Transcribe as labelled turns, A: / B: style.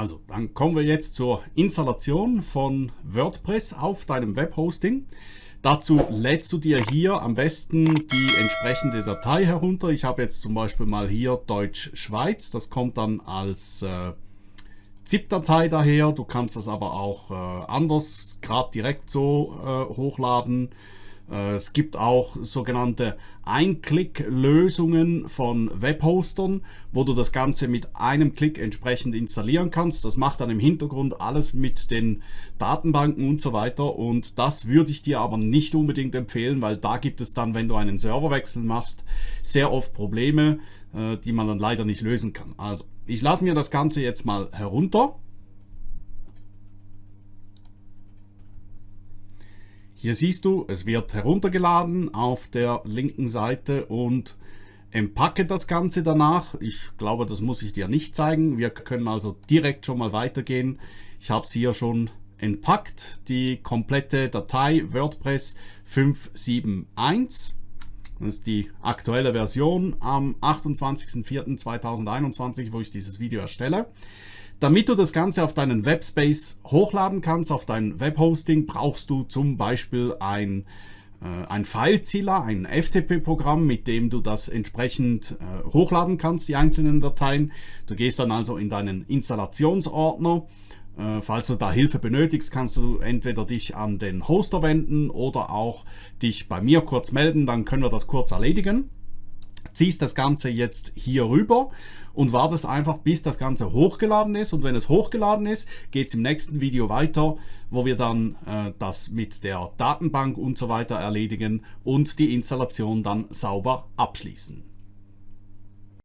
A: Also, dann kommen wir jetzt zur Installation von WordPress auf deinem Webhosting. Dazu lädst du dir hier am besten die entsprechende Datei herunter. Ich habe jetzt zum Beispiel mal hier Deutsch-Schweiz. Das kommt dann als äh, ZIP-Datei daher. Du kannst das aber auch äh, anders, gerade direkt so äh, hochladen. Äh, es gibt auch sogenannte Ein-Klick-Lösungen von Webhostern, wo du das Ganze mit einem Klick entsprechend installieren kannst. Das macht dann im Hintergrund alles mit den Datenbanken und so weiter. Und das würde ich dir aber nicht unbedingt empfehlen, weil da gibt es dann, wenn du einen Serverwechsel machst, sehr oft Probleme, äh, die man dann leider nicht lösen kann. Also, ich lade mir das Ganze jetzt mal herunter. Hier siehst du, es wird heruntergeladen auf der linken Seite und empacke das Ganze danach. Ich glaube, das muss ich dir nicht zeigen. Wir können also direkt schon mal weitergehen. Ich habe es hier schon entpackt, die komplette Datei WordPress 571. Das ist die aktuelle Version am 28.04.2021, wo ich dieses Video erstelle. Damit du das Ganze auf deinen Webspace hochladen kannst, auf dein Webhosting, brauchst du zum Beispiel ein, äh, ein Filezilla, ein FTP-Programm, mit dem du das entsprechend äh, hochladen kannst, die einzelnen Dateien. Du gehst dann also in deinen Installationsordner. Äh, falls du da Hilfe benötigst, kannst du entweder dich an den Hoster wenden oder auch dich bei mir kurz melden, dann können wir das kurz erledigen ziehst das Ganze jetzt hier rüber und wartest einfach, bis das Ganze hochgeladen ist. Und wenn es hochgeladen ist, geht es im nächsten Video weiter, wo wir dann äh, das mit der Datenbank und so weiter erledigen und die Installation dann sauber abschließen.